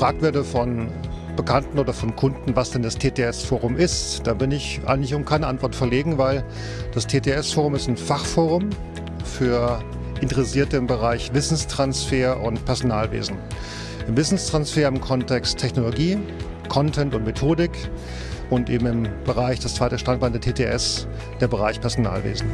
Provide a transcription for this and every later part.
gefragt werde von Bekannten oder von Kunden, was denn das TTS-Forum ist, da bin ich eigentlich um keine Antwort verlegen, weil das TTS-Forum ist ein Fachforum für Interessierte im Bereich Wissenstransfer und Personalwesen. Im Wissenstransfer im Kontext Technologie, Content und Methodik und eben im Bereich, das zweite Standbein der TTS, der Bereich Personalwesen.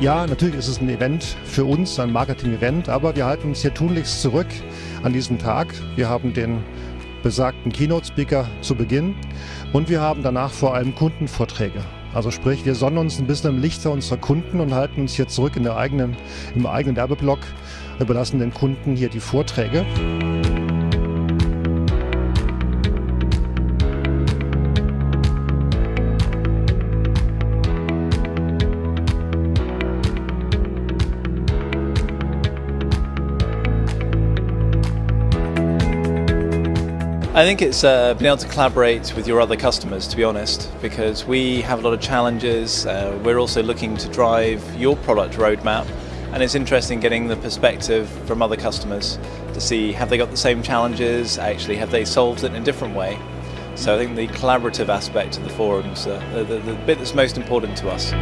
Ja, natürlich ist es ein Event für uns, ein Marketing-Event, aber wir halten uns hier tunlichst zurück an diesem Tag. Wir haben den besagten Keynote-Speaker zu Beginn und wir haben danach vor allem Kundenvorträge. Also sprich, wir sonnen uns ein bisschen im Lichte unserer Kunden und halten uns hier zurück in der eigenen, im eigenen Werbeblock, überlassen den Kunden hier die Vorträge. I think it's uh, been able to collaborate with your other customers, to be honest, because we have a lot of challenges. Uh, we're also looking to drive your product roadmap, and it's interesting getting the perspective from other customers to see have they got the same challenges, actually, have they solved it in a different way. So I think the collaborative aspect of the forums, uh, the, the, the bit that's most important to us.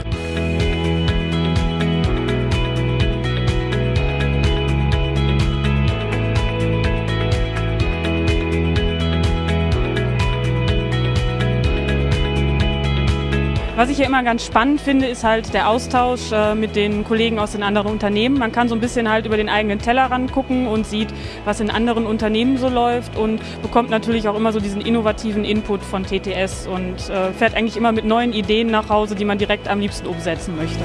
Was ich ja immer ganz spannend finde, ist halt der Austausch äh, mit den Kollegen aus den anderen Unternehmen. Man kann so ein bisschen halt über den eigenen Tellerrand gucken und sieht, was in anderen Unternehmen so läuft und bekommt natürlich auch immer so diesen innovativen Input von TTS und äh, fährt eigentlich immer mit neuen Ideen nach Hause, die man direkt am liebsten umsetzen möchte.